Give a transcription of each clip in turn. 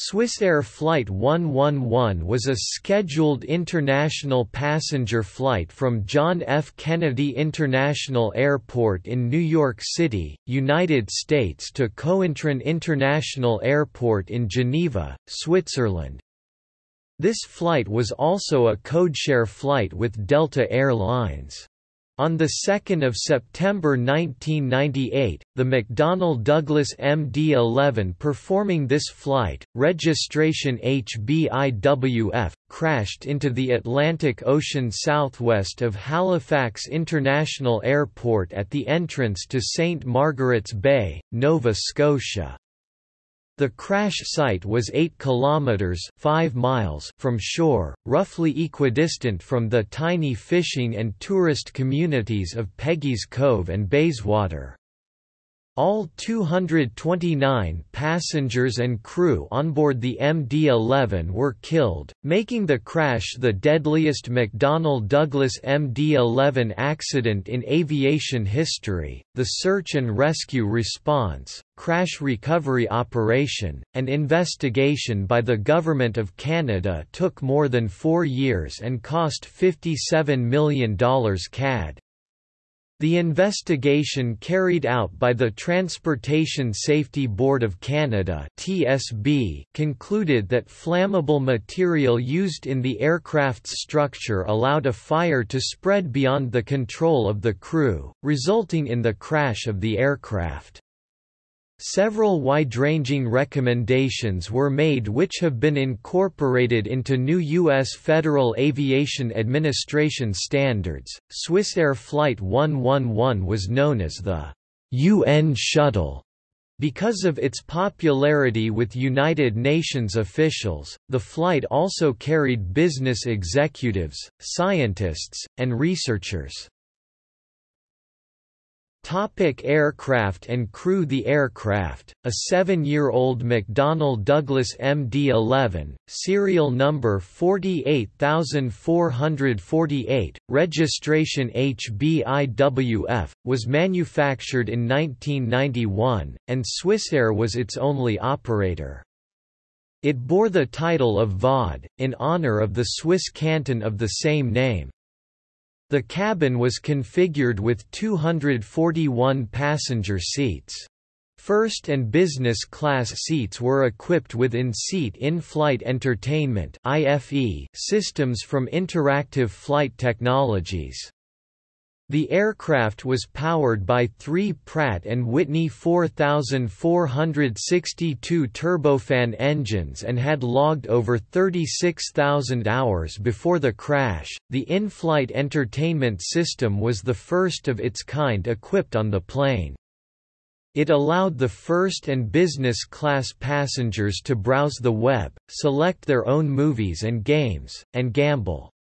Swissair Flight 111 was a scheduled international passenger flight from John F. Kennedy International Airport in New York City, United States to Cointrin International Airport in Geneva, Switzerland. This flight was also a codeshare flight with Delta Air Lines. On 2 September 1998, the McDonnell Douglas MD-11 performing this flight, registration HBIWF, crashed into the Atlantic Ocean southwest of Halifax International Airport at the entrance to St. Margaret's Bay, Nova Scotia. The crash site was 8 kilometers 5 miles from shore, roughly equidistant from the tiny fishing and tourist communities of Peggy's Cove and Bayswater. All 229 passengers and crew on board the MD-11 were killed, making the crash the deadliest McDonnell Douglas MD-11 accident in aviation history. The search and rescue response, crash recovery operation, and investigation by the Government of Canada took more than four years and cost $57 million CAD. The investigation carried out by the Transportation Safety Board of Canada (TSB) concluded that flammable material used in the aircraft's structure allowed a fire to spread beyond the control of the crew, resulting in the crash of the aircraft. Several wide-ranging recommendations were made which have been incorporated into new U.S. Federal Aviation Administration standards. Swissair Flight 111 was known as the UN Shuttle. Because of its popularity with United Nations officials, the flight also carried business executives, scientists, and researchers. Topic aircraft and crew The aircraft, a seven-year-old McDonnell Douglas MD-11, serial number 48448, registration HBIWF, was manufactured in 1991, and Swissair was its only operator. It bore the title of Vaud, in honor of the Swiss canton of the same name. The cabin was configured with 241 passenger seats. First and business class seats were equipped with in-seat in-flight entertainment systems from Interactive Flight Technologies. The aircraft was powered by three Pratt & Whitney 4462 turbofan engines and had logged over 36,000 hours before the crash. The in-flight entertainment system was the first of its kind equipped on the plane. It allowed the first and business class passengers to browse the web, select their own movies and games, and gamble.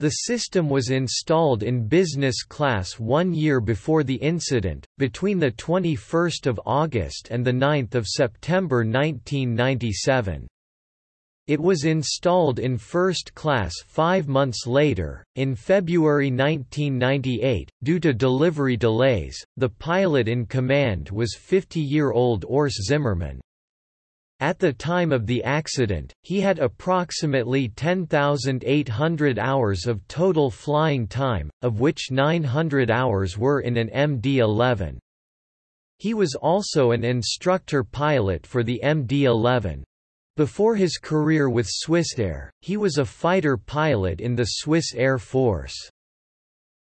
The system was installed in business class one year before the incident, between 21 August and 9 September 1997. It was installed in first class five months later. In February 1998, due to delivery delays, the pilot in command was 50 year old Urs Zimmermann. At the time of the accident, he had approximately 10,800 hours of total flying time, of which 900 hours were in an MD-11. He was also an instructor pilot for the MD-11. Before his career with Swissair, he was a fighter pilot in the Swiss Air Force.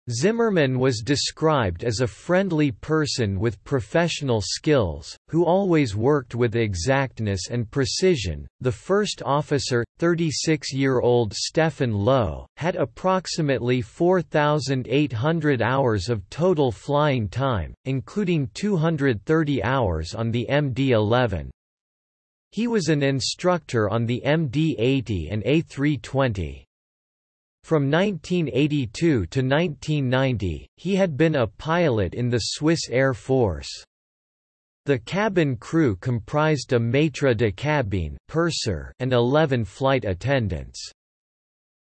Zimmermann was described as a friendly person with professional skills, who always worked with exactness and precision. The first officer, 36 year old Stephan Löw, had approximately 4,800 hours of total flying time, including 230 hours on the MD 11. He was an instructor on the MD 80 and A320. From 1982 to 1990, he had been a pilot in the Swiss Air Force. The cabin crew comprised a maître de cabine purser and 11 flight attendants.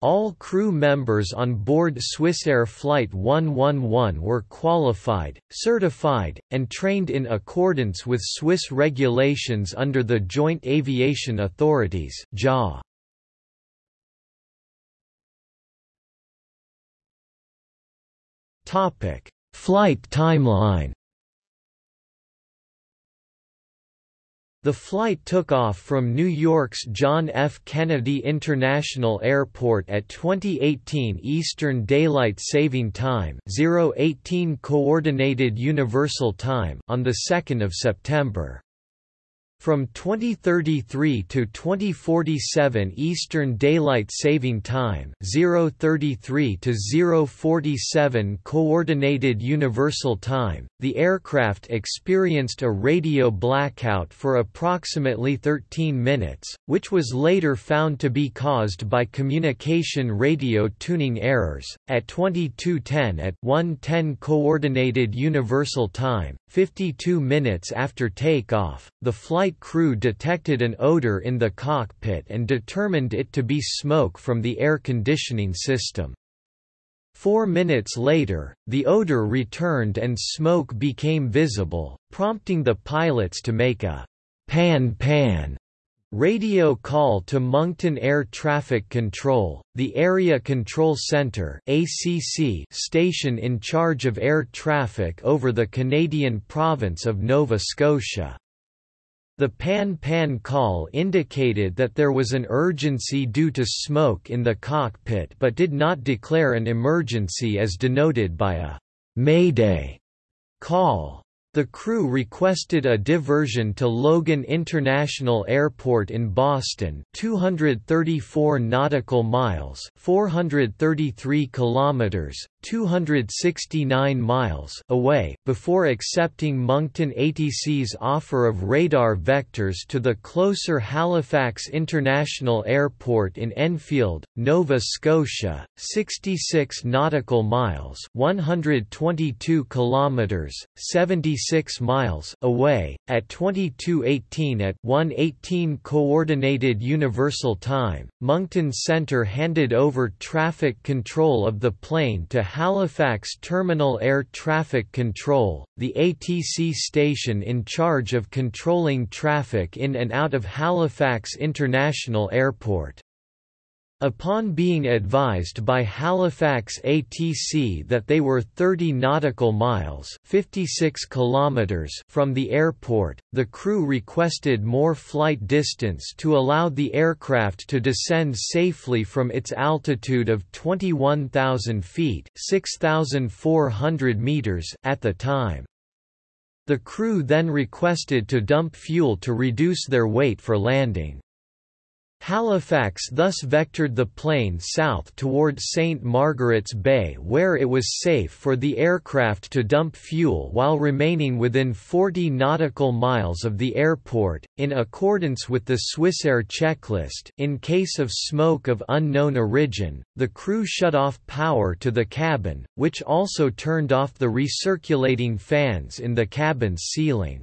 All crew members on board Swissair Flight 111 were qualified, certified, and trained in accordance with Swiss regulations under the Joint Aviation Authorities JA. Flight timeline The flight took off from New York's John F. Kennedy International Airport at 2018 Eastern Daylight Saving Time 018 Coordinated Universal Time on 2 September. From 2033 to 2047 Eastern Daylight Saving Time 033 to 047 Coordinated Universal Time, the aircraft experienced a radio blackout for approximately 13 minutes, which was later found to be caused by communication radio tuning errors. At 2210 at 110 Coordinated Universal Time, 52 minutes after takeoff, the flight crew detected an odor in the cockpit and determined it to be smoke from the air conditioning system. Four minutes later, the odor returned and smoke became visible, prompting the pilots to make a pan-pan Radio call to Moncton Air Traffic Control, the Area Control Centre (ACC) station in charge of air traffic over the Canadian province of Nova Scotia. The pan-pan call indicated that there was an urgency due to smoke in the cockpit but did not declare an emergency as denoted by a «Mayday» call. The crew requested a diversion to Logan International Airport in Boston, 234 nautical miles, 433 kilometers, 269 miles away, before accepting Moncton ATC's offer of radar vectors to the closer Halifax International Airport in Enfield, Nova Scotia, 66 nautical miles, 122 kilometers, 76 miles away, at 2218 at 118 Coordinated Universal Time. Moncton Centre handed over traffic control of the plane to Halifax Terminal Air Traffic Control, the ATC station in charge of controlling traffic in and out of Halifax International Airport. Upon being advised by Halifax ATC that they were 30 nautical miles 56 kilometers from the airport, the crew requested more flight distance to allow the aircraft to descend safely from its altitude of 21,000 feet 6,400 meters at the time. The crew then requested to dump fuel to reduce their weight for landing. Halifax thus vectored the plane south toward St. Margaret's Bay where it was safe for the aircraft to dump fuel while remaining within 40 nautical miles of the airport, in accordance with the Swissair checklist in case of smoke of unknown origin, the crew shut off power to the cabin, which also turned off the recirculating fans in the cabin's ceiling.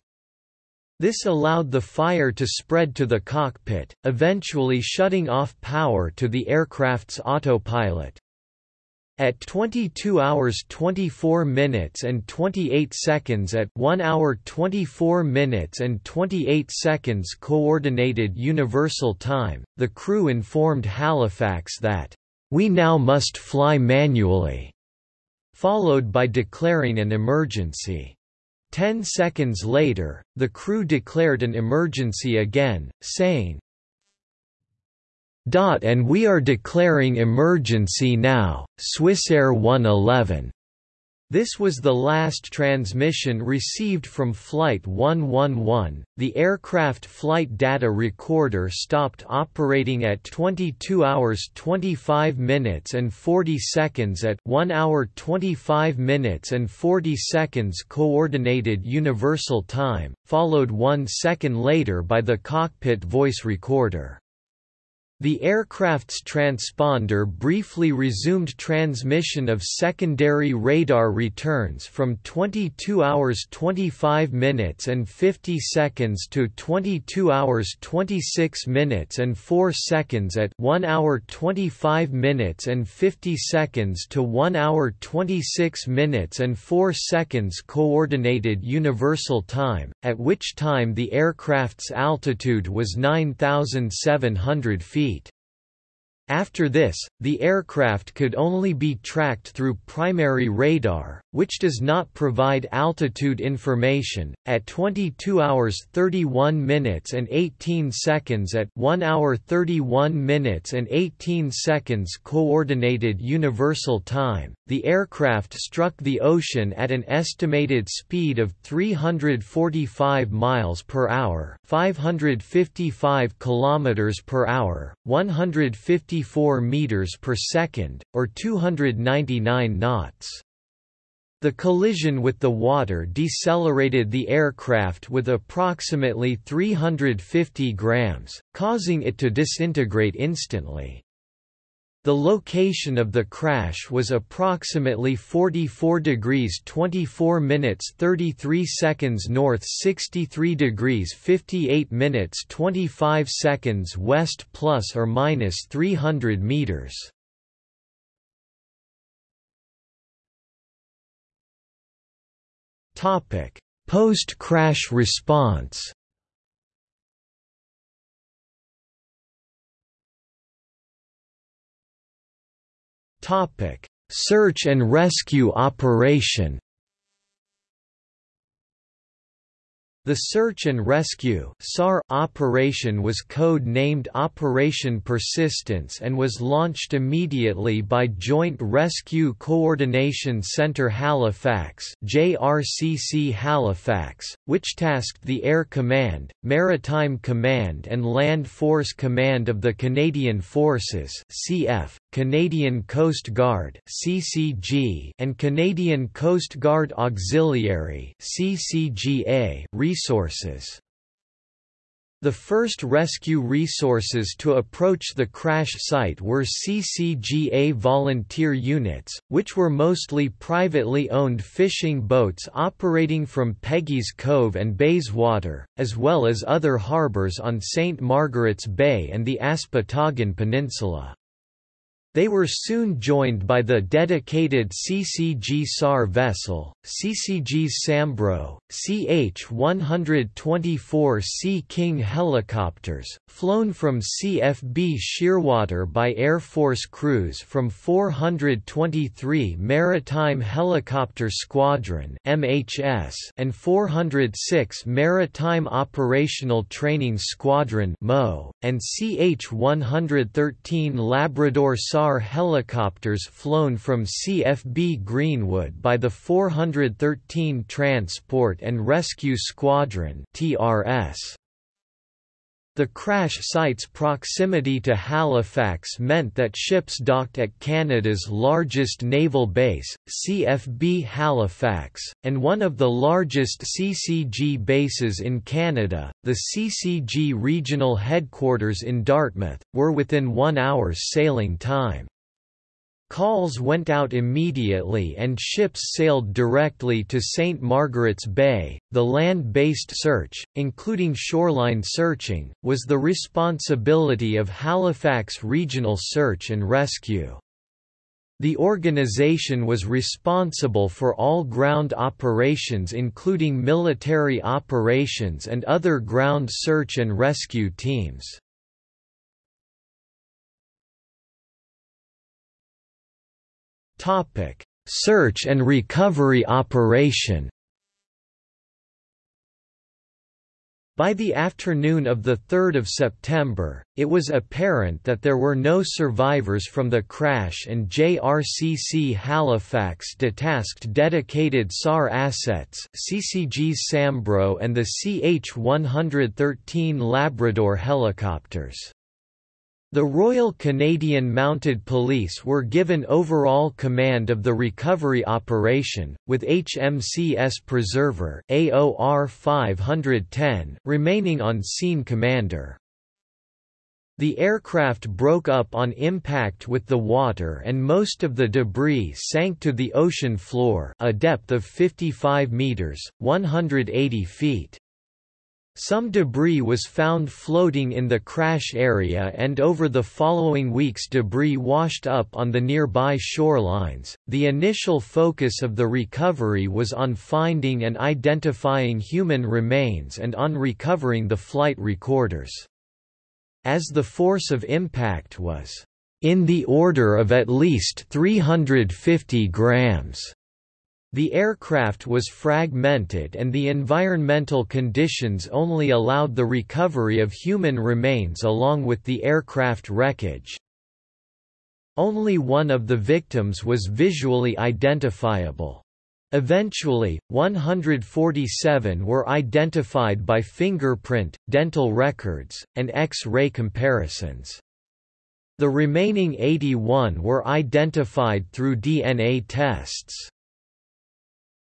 This allowed the fire to spread to the cockpit, eventually shutting off power to the aircraft's autopilot. At 22 hours 24 minutes and 28 seconds at 1 hour 24 minutes and 28 seconds Coordinated Universal Time, the crew informed Halifax that, "...we now must fly manually", followed by declaring an emergency. Ten seconds later, the crew declared an emergency again, saying, and we are declaring emergency now, Swissair 111. This was the last transmission received from Flight 111. The aircraft flight data recorder stopped operating at 22 hours 25 minutes and 40 seconds at 1 hour 25 minutes and 40 seconds coordinated universal time, followed 1 second later by the cockpit voice recorder. The aircraft's transponder briefly resumed transmission of secondary radar returns from 22 hours 25 minutes and 50 seconds to 22 hours 26 minutes and 4 seconds at 1 hour 25 minutes and 50 seconds to 1 hour 26 minutes and 4 seconds Coordinated Universal Time, at which time the aircraft's altitude was 9,700 feet. Eat. After this, the aircraft could only be tracked through primary radar, which does not provide altitude information. At 22 hours 31 minutes and 18 seconds at 1 hour 31 minutes and 18 seconds coordinated universal time, the aircraft struck the ocean at an estimated speed of 345 miles per hour, 555 kilometers per hour, 154 meters per second, or 299 knots. The collision with the water decelerated the aircraft with approximately 350 grams, causing it to disintegrate instantly. The location of the crash was approximately 44 degrees 24 minutes 33 seconds north 63 degrees 58 minutes 25 seconds west plus or minus 300 meters. Post-crash response. Topic: Search and rescue operation. The search and rescue (SAR) operation was code-named Operation Persistence and was launched immediately by Joint Rescue Coordination Center Halifax JRCC Halifax, which tasked the Air Command, Maritime Command and Land Force Command of the Canadian Forces CF, Canadian Coast Guard (CCG) and Canadian Coast Guard Auxiliary (CCGA) resources. The first rescue resources to approach the crash site were CCGA volunteer units, which were mostly privately owned fishing boats operating from Peggy's Cove and Bayswater, as well as other harbours on St. Margaret's Bay and the Aspotogan Peninsula. They were soon joined by the dedicated CCG SAR vessel, CCG Sambro, CH-124 Sea King helicopters, flown from CFB Shearwater by Air Force crews from 423 Maritime Helicopter Squadron MHS and 406 Maritime Operational Training Squadron MO, and CH-113 Labrador SAR SAR helicopters flown from CFB Greenwood by the 413 Transport and Rescue Squadron TRS. The crash site's proximity to Halifax meant that ships docked at Canada's largest naval base, CFB Halifax, and one of the largest CCG bases in Canada, the CCG regional headquarters in Dartmouth, were within one hour's sailing time. Calls went out immediately and ships sailed directly to St. Margaret's Bay. The land based search, including shoreline searching, was the responsibility of Halifax Regional Search and Rescue. The organization was responsible for all ground operations including military operations and other ground search and rescue teams. Topic: Search and recovery operation. By the afternoon of 3 September, it was apparent that there were no survivors from the crash and JRCC Halifax detasked dedicated SAR assets CCG Sambro and the CH-113 Labrador helicopters. The Royal Canadian Mounted Police were given overall command of the recovery operation, with HMCS Preserver AOR 510 remaining on scene commander. The aircraft broke up on impact with the water and most of the debris sank to the ocean floor a depth of 55 meters, 180 feet. Some debris was found floating in the crash area and over the following weeks debris washed up on the nearby shorelines. The initial focus of the recovery was on finding and identifying human remains and on recovering the flight recorders as the force of impact was in the order of at least 350 grams. The aircraft was fragmented and the environmental conditions only allowed the recovery of human remains along with the aircraft wreckage. Only one of the victims was visually identifiable. Eventually, 147 were identified by fingerprint, dental records, and X-ray comparisons. The remaining 81 were identified through DNA tests.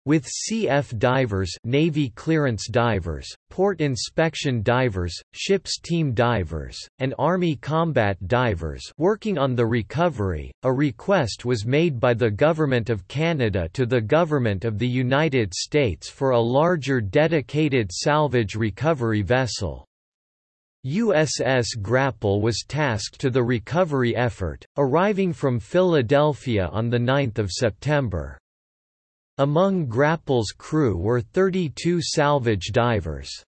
With CF divers Navy clearance divers, port inspection divers, ships team divers, and Army combat divers working on the recovery, a request was made by the Government of Canada to the Government of the United States for a larger dedicated salvage recovery vessel. USS Grapple was tasked to the recovery effort, arriving from Philadelphia on 9 September. Among Grapple's crew were 32 salvage divers.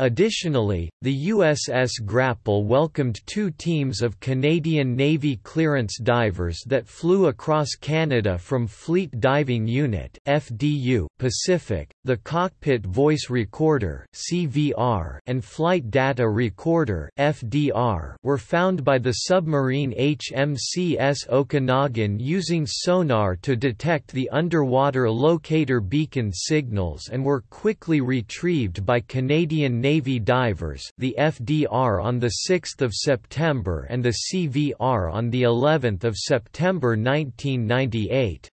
Additionally, the USS Grapple welcomed two teams of Canadian Navy clearance divers that flew across Canada from Fleet Diving Unit (FDU) Pacific. The Cockpit Voice Recorder (CVR) and Flight Data Recorder (FDR) were found by the submarine HMCS Okanagan using sonar to detect the underwater locator beacon signals and were quickly retrieved by Canadian Navy divers the FDR on 6 September and the CVR on of September 1998.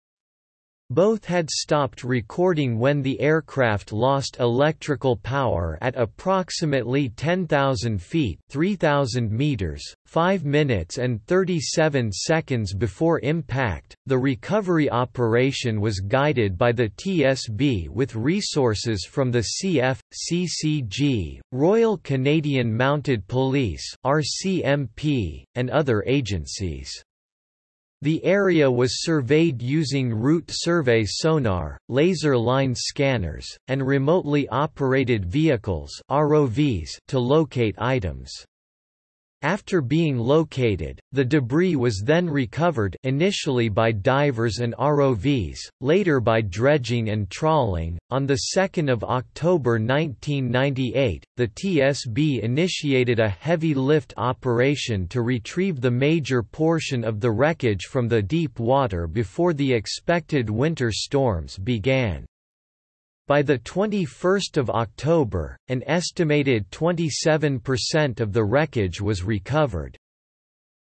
Both had stopped recording when the aircraft lost electrical power at approximately 10,000 feet 3,000 meters, 5 minutes and 37 seconds before impact. The recovery operation was guided by the TSB with resources from the CF, CCG, Royal Canadian Mounted Police RCMP, and other agencies. The area was surveyed using route survey sonar, laser line scanners, and remotely operated vehicles ROVs to locate items. After being located, the debris was then recovered initially by divers and ROVs, later by dredging and trawling. On the 2nd of October 1998, the TSB initiated a heavy lift operation to retrieve the major portion of the wreckage from the deep water before the expected winter storms began. By the 21st of October, an estimated 27% of the wreckage was recovered.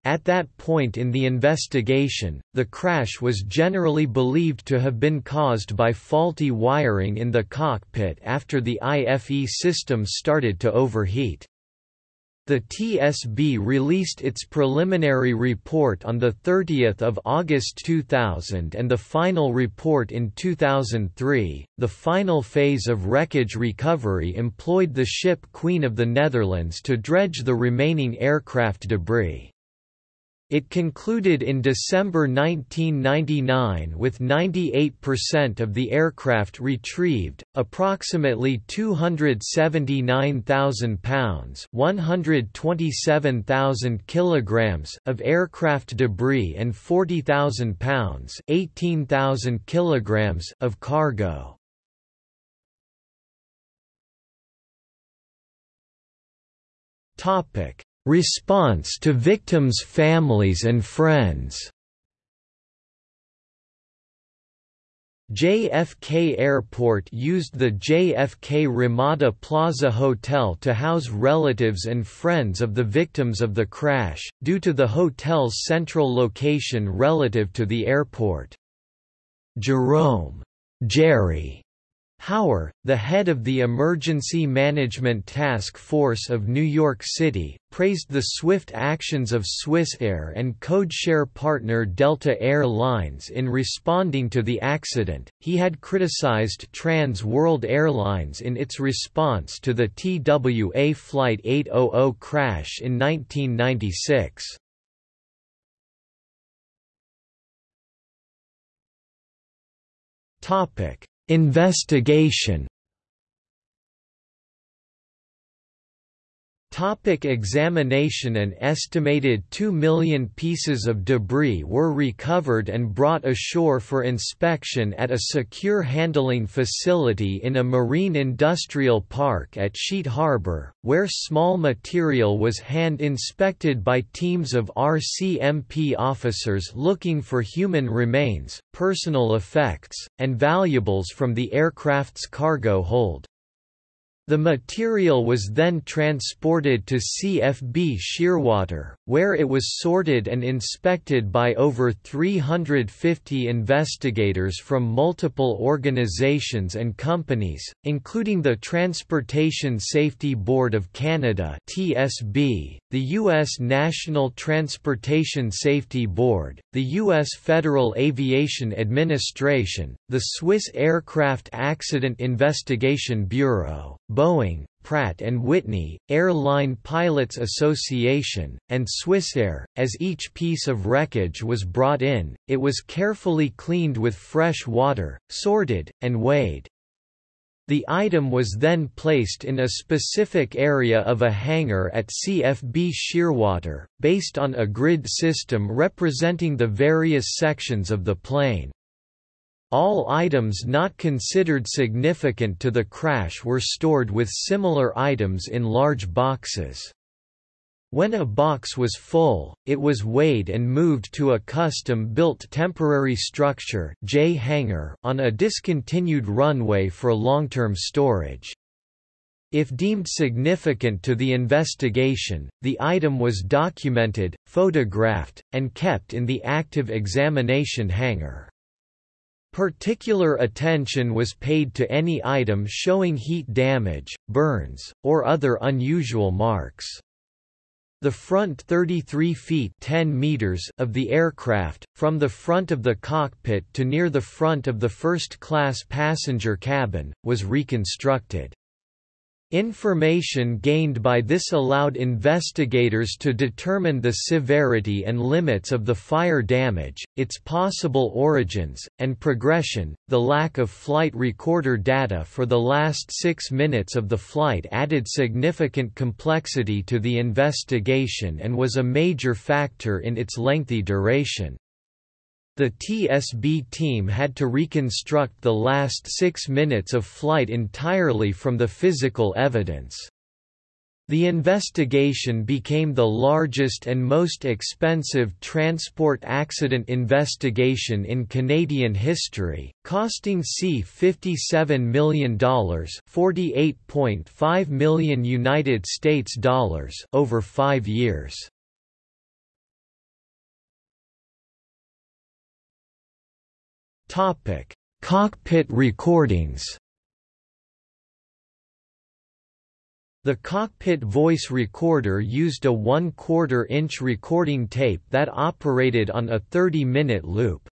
At that point in the investigation, the crash was generally believed to have been caused by faulty wiring in the cockpit after the IFE system started to overheat. The TSB released its preliminary report on 30 August 2000 and the final report in 2003. The final phase of wreckage recovery employed the ship Queen of the Netherlands to dredge the remaining aircraft debris. It concluded in December 1999 with 98% of the aircraft retrieved, approximately 279,000 pounds (127,000 kilograms) of aircraft debris and 40,000 pounds (18,000 kilograms) of cargo. Topic: Response to victims' families and friends JFK Airport used the JFK Ramada Plaza Hotel to house relatives and friends of the victims of the crash, due to the hotel's central location relative to the airport. Jerome Jerry Hauer, the head of the Emergency Management Task Force of New York City, praised the swift actions of Swissair and codeshare partner Delta Air Lines in responding to the accident. He had criticized Trans World Airlines in its response to the TWA Flight 800 crash in 1996. Topic Investigation Topic examination An estimated 2 million pieces of debris were recovered and brought ashore for inspection at a secure handling facility in a marine industrial park at Sheet Harbour, where small material was hand-inspected by teams of RCMP officers looking for human remains, personal effects, and valuables from the aircraft's cargo hold. The material was then transported to CFB Shearwater, where it was sorted and inspected by over 350 investigators from multiple organizations and companies, including the Transportation Safety Board of Canada (TSB), the U.S. National Transportation Safety Board, the U.S. Federal Aviation Administration, the Swiss Aircraft Accident Investigation Bureau, Boeing, Pratt & Whitney, Airline Pilots Association, and Swissair. As each piece of wreckage was brought in, it was carefully cleaned with fresh water, sorted, and weighed. The item was then placed in a specific area of a hangar at CFB Shearwater, based on a grid system representing the various sections of the plane. All items not considered significant to the crash were stored with similar items in large boxes. When a box was full, it was weighed and moved to a custom-built temporary structure J hangar on a discontinued runway for long-term storage. If deemed significant to the investigation, the item was documented, photographed, and kept in the active examination hangar. Particular attention was paid to any item showing heat damage, burns, or other unusual marks. The front 33 feet 10 meters of the aircraft, from the front of the cockpit to near the front of the first-class passenger cabin, was reconstructed. Information gained by this allowed investigators to determine the severity and limits of the fire damage, its possible origins, and progression. The lack of flight recorder data for the last six minutes of the flight added significant complexity to the investigation and was a major factor in its lengthy duration. The TSB team had to reconstruct the last six minutes of flight entirely from the physical evidence. The investigation became the largest and most expensive transport accident investigation in Canadian history, costing C $57 million, 48.5 million United States dollars over 5 years. Topic: Cockpit recordings. The cockpit voice recorder used a 1 quarter inch recording tape that operated on a 30-minute loop.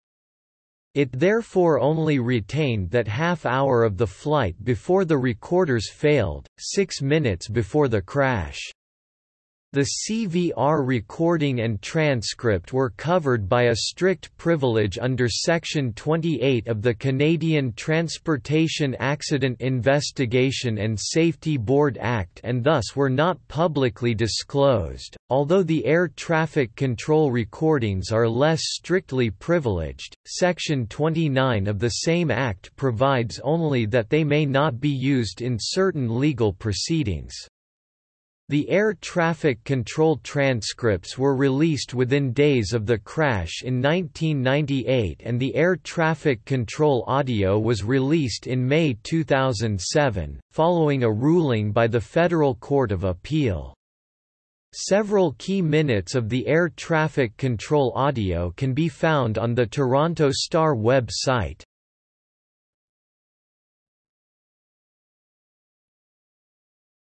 It therefore only retained that half hour of the flight before the recorders failed, six minutes before the crash. The CVR recording and transcript were covered by a strict privilege under Section 28 of the Canadian Transportation Accident Investigation and Safety Board Act and thus were not publicly disclosed. Although the air traffic control recordings are less strictly privileged, Section 29 of the same Act provides only that they may not be used in certain legal proceedings. The air traffic control transcripts were released within days of the crash in 1998 and the air traffic control audio was released in May 2007, following a ruling by the Federal Court of Appeal. Several key minutes of the air traffic control audio can be found on the Toronto Star website.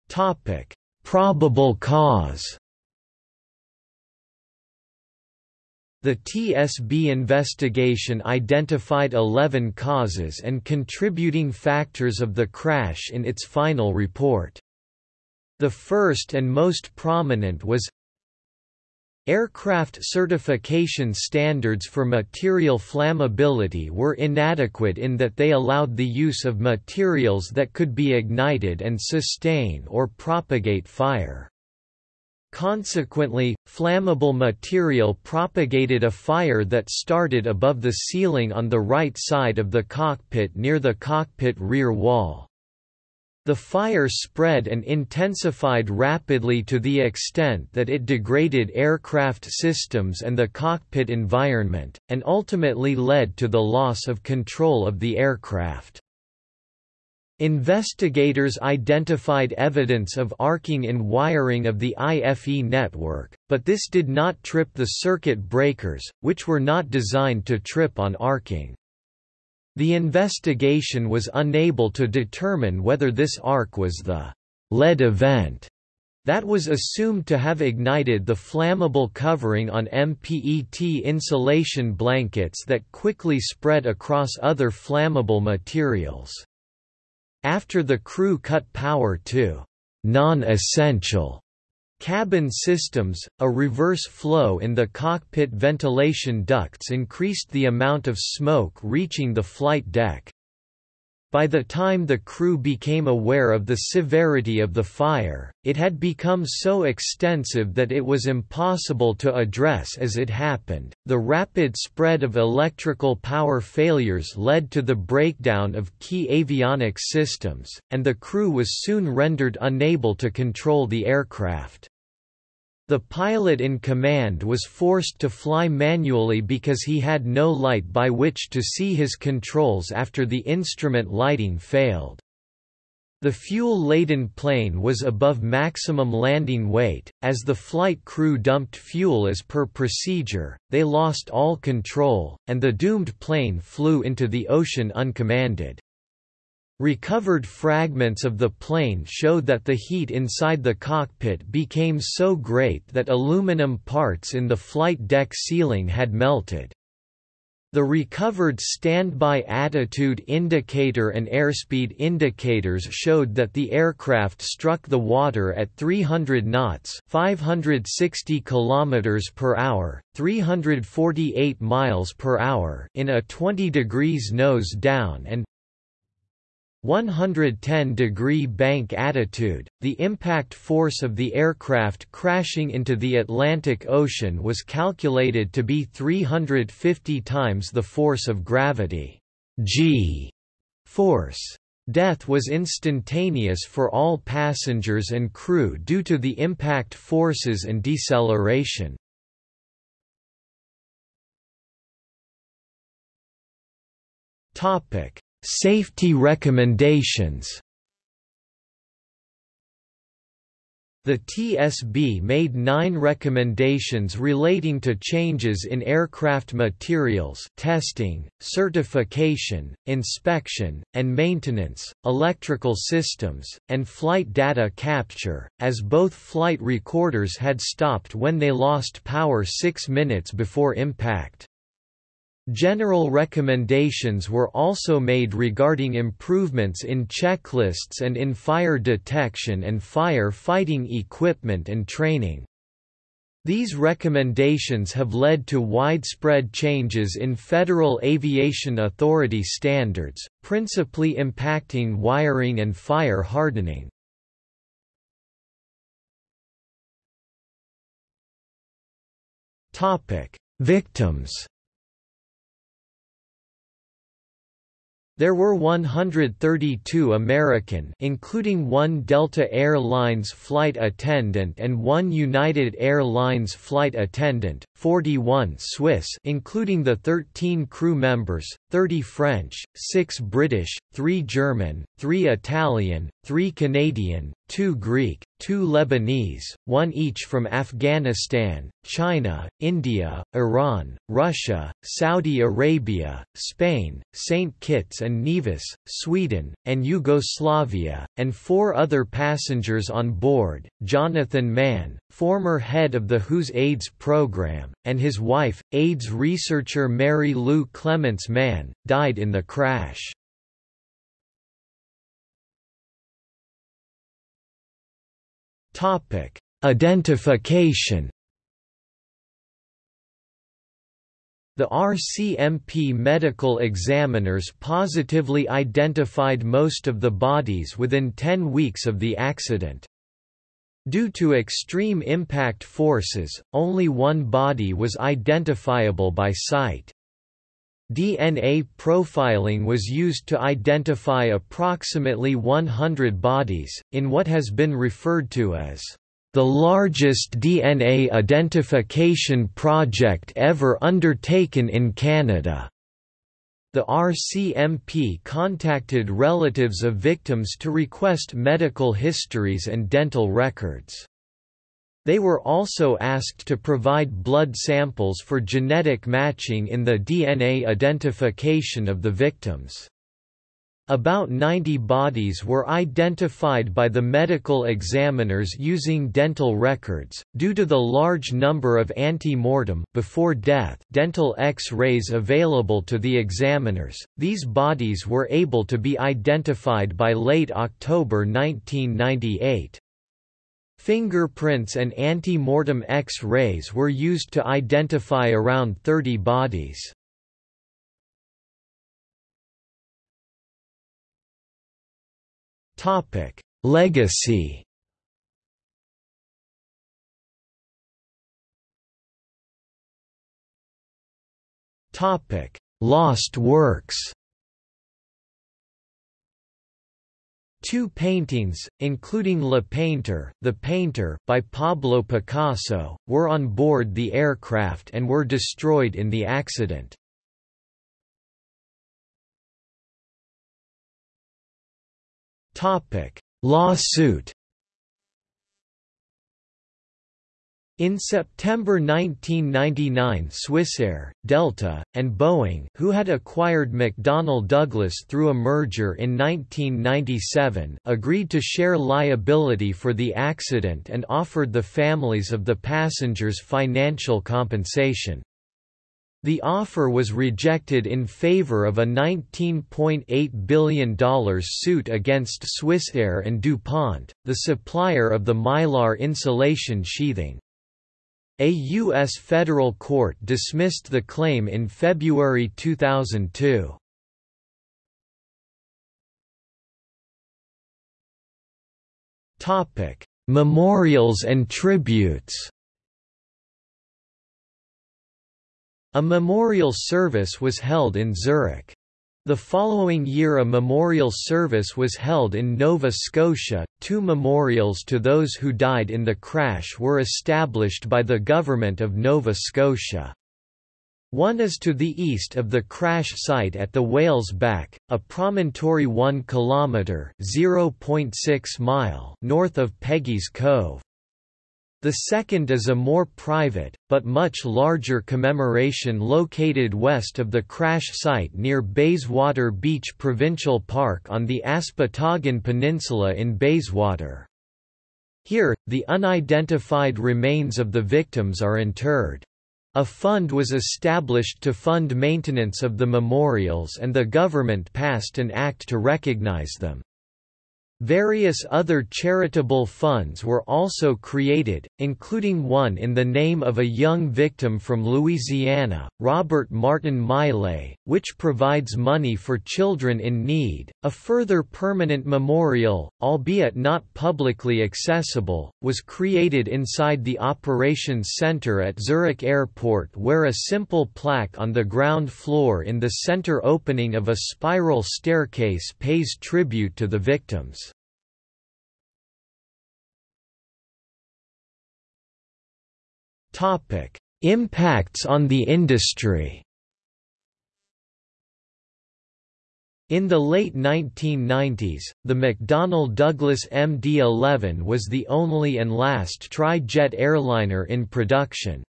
Topic: Probable cause. The TSB investigation identified 11 causes and contributing factors of the crash in its final report. The first and most prominent was Aircraft certification standards for material flammability were inadequate in that they allowed the use of materials that could be ignited and sustain or propagate fire. Consequently, flammable material propagated a fire that started above the ceiling on the right side of the cockpit near the cockpit rear wall. The fire spread and intensified rapidly to the extent that it degraded aircraft systems and the cockpit environment, and ultimately led to the loss of control of the aircraft. Investigators identified evidence of arcing in wiring of the IFE network, but this did not trip the circuit breakers, which were not designed to trip on arcing. The investigation was unable to determine whether this arc was the lead event that was assumed to have ignited the flammable covering on MPET insulation blankets that quickly spread across other flammable materials. After the crew cut power to non-essential Cabin systems, a reverse flow in the cockpit ventilation ducts increased the amount of smoke reaching the flight deck. By the time the crew became aware of the severity of the fire, it had become so extensive that it was impossible to address as it happened. The rapid spread of electrical power failures led to the breakdown of key avionics systems, and the crew was soon rendered unable to control the aircraft. The pilot in command was forced to fly manually because he had no light by which to see his controls after the instrument lighting failed. The fuel-laden plane was above maximum landing weight. As the flight crew dumped fuel as per procedure, they lost all control, and the doomed plane flew into the ocean uncommanded. Recovered fragments of the plane showed that the heat inside the cockpit became so great that aluminum parts in the flight deck ceiling had melted. The recovered standby attitude indicator and airspeed indicators showed that the aircraft struck the water at 300 knots, 560 kilometers per hour, 348 miles per hour in a 20 degrees nose down and 110 degree bank attitude, the impact force of the aircraft crashing into the Atlantic Ocean was calculated to be 350 times the force of gravity g force. Death was instantaneous for all passengers and crew due to the impact forces and deceleration. Topic: Safety recommendations The TSB made nine recommendations relating to changes in aircraft materials testing, certification, inspection, and maintenance, electrical systems, and flight data capture, as both flight recorders had stopped when they lost power six minutes before impact. General recommendations were also made regarding improvements in checklists and in fire detection and fire fighting equipment and training. These recommendations have led to widespread changes in Federal Aviation Authority standards, principally impacting wiring and fire hardening. Victims There were 132 American including one Delta Air Lines flight attendant and one United Air Lines flight attendant, 41 Swiss including the 13 crew members, 30 French, 6 British, 3 German, 3 Italian, three Canadian, two Greek, two Lebanese, one each from Afghanistan, China, India, Iran, Russia, Saudi Arabia, Spain, St. Kitts and Nevis, Sweden, and Yugoslavia, and four other passengers on board, Jonathan Mann, former head of the WHO's AIDS program, and his wife, AIDS researcher Mary Lou Clements Mann, died in the crash. Topic: Identification. The RCMP medical examiners positively identified most of the bodies within 10 weeks of the accident. Due to extreme impact forces, only one body was identifiable by sight. DNA profiling was used to identify approximately 100 bodies, in what has been referred to as the largest DNA identification project ever undertaken in Canada. The RCMP contacted relatives of victims to request medical histories and dental records. They were also asked to provide blood samples for genetic matching in the DNA identification of the victims. About 90 bodies were identified by the medical examiners using dental records. Due to the large number of ante-mortem before death dental X-rays available to the examiners, these bodies were able to be identified by late October 1998. Fingerprints and ante-mortem X-rays were used to identify around 30 bodies. Topic: Legacy Topic: Lost works Two paintings, including Le Peintre, The Painter by Pablo Picasso, were on board the aircraft and were destroyed in the accident. Topic: Lawsuit In September 1999 Swissair, Delta, and Boeing who had acquired McDonnell Douglas through a merger in 1997 agreed to share liability for the accident and offered the families of the passengers financial compensation. The offer was rejected in favor of a $19.8 billion suit against Swissair and DuPont, the supplier of the mylar insulation sheathing. A U.S. federal court dismissed the claim in February 2002. Memorials and tributes A memorial service was held in Zurich. The following year a memorial service was held in Nova Scotia. Two memorials to those who died in the crash were established by the Government of Nova Scotia. One is to the east of the crash site at the Whale's Back, a promontory 1 km (0.6 mile) north of Peggy's Cove. The second is a more private, but much larger commemoration located west of the crash site near Bayswater Beach Provincial Park on the Aspotogan Peninsula in Bayswater. Here, the unidentified remains of the victims are interred. A fund was established to fund maintenance of the memorials and the government passed an act to recognize them. Various other charitable funds were also created, including one in the name of a young victim from Louisiana, Robert Martin Miley, which provides money for children in need. A further permanent memorial, albeit not publicly accessible, was created inside the operations center at Zurich Airport where a simple plaque on the ground floor in the center opening of a spiral staircase pays tribute to the victims. Topic: Impacts on the industry. In the late 1990s, the McDonnell Douglas MD-11 was the only and last tri-jet airliner in production.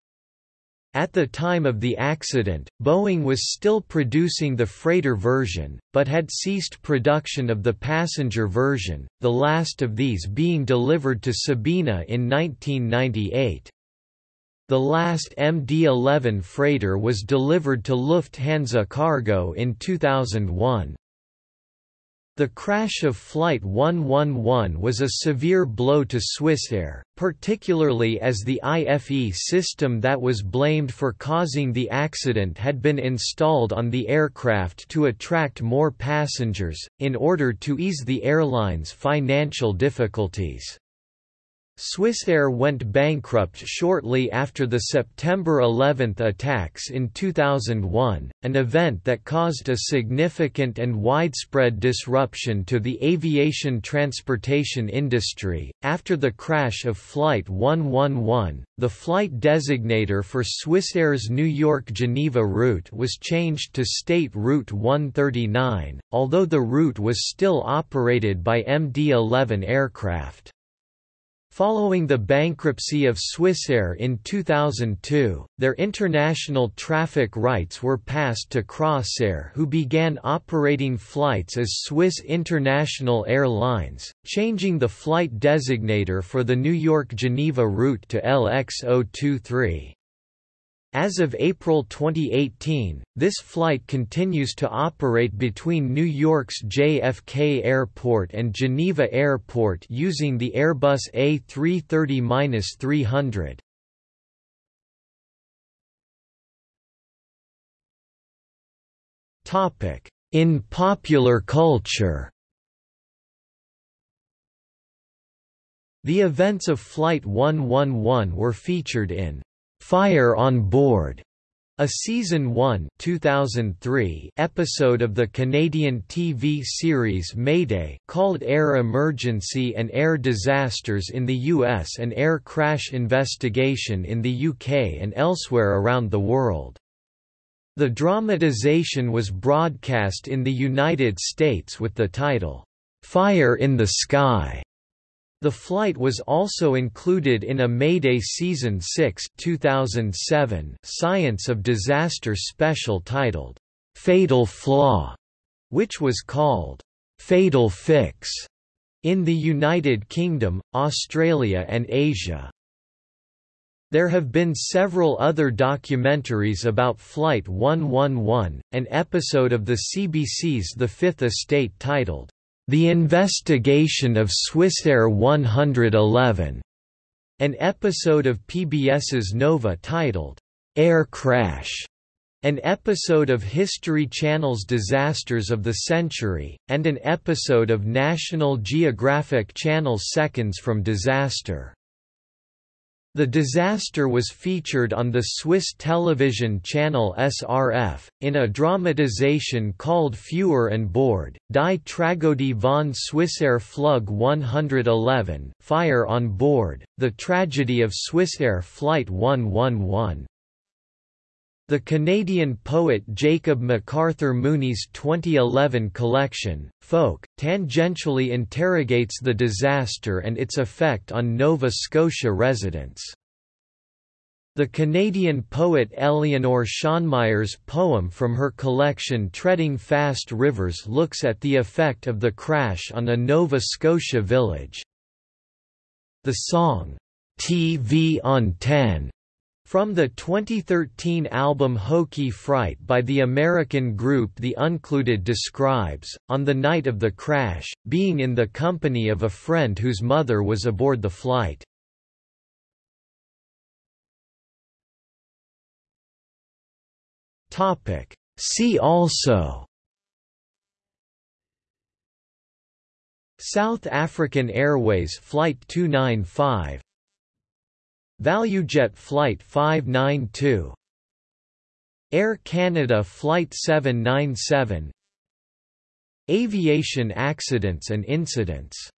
At the time of the accident, Boeing was still producing the freighter version, but had ceased production of the passenger version, the last of these being delivered to Sabena in 1998. The last MD-11 freighter was delivered to Lufthansa Cargo in 2001. The crash of Flight 111 was a severe blow to Swissair, particularly as the IFE system that was blamed for causing the accident had been installed on the aircraft to attract more passengers, in order to ease the airline's financial difficulties. Swissair went bankrupt shortly after the September 11 attacks in 2001, an event that caused a significant and widespread disruption to the aviation transportation industry. After the crash of Flight 111, the flight designator for Swissair's New York Geneva route was changed to State Route 139, although the route was still operated by MD 11 aircraft. Following the bankruptcy of Swissair in 2002, their international traffic rights were passed to Crossair who began operating flights as Swiss International Airlines, changing the flight designator for the New York-Geneva route to LX023. As of April 2018, this flight continues to operate between New York's JFK Airport and Geneva Airport using the Airbus A330-300. Topic: In popular culture The events of Flight 111 were featured in Fire on Board, a season 1 2003 episode of the Canadian TV series Mayday called Air Emergency and Air Disasters in the US and Air Crash Investigation in the UK and elsewhere around the world. The dramatization was broadcast in the United States with the title, Fire in the Sky. The flight was also included in a Mayday Season 6 2007 Science of Disaster special titled, "'Fatal Flaw", which was called, "'Fatal Fix' in the United Kingdom, Australia and Asia. There have been several other documentaries about Flight 111, an episode of the CBC's The Fifth Estate titled, the Investigation of Swissair 111, an episode of PBS's Nova titled, Air Crash, an episode of History Channel's Disasters of the Century, and an episode of National Geographic Channel's Seconds from Disaster. The disaster was featured on the Swiss television channel SRF, in a dramatization called Feuer an Bord, Die Tragödie von Swissair Flug 111 Fire on Board, The Tragedy of Swissair Flight 111. The Canadian poet Jacob MacArthur Mooney's 2011 collection, Folk, tangentially interrogates the disaster and its effect on Nova Scotia residents. The Canadian poet Eleonore Schönmaier's poem from her collection Treading Fast Rivers looks at the effect of the crash on a Nova Scotia village. The song, TV on 10 from the 2013 album Hokey Fright by the American group The Uncluded describes, on the night of the crash, being in the company of a friend whose mother was aboard the flight. See also South African Airways Flight 295 ValueJet Flight 592 Air Canada Flight 797 Aviation accidents and incidents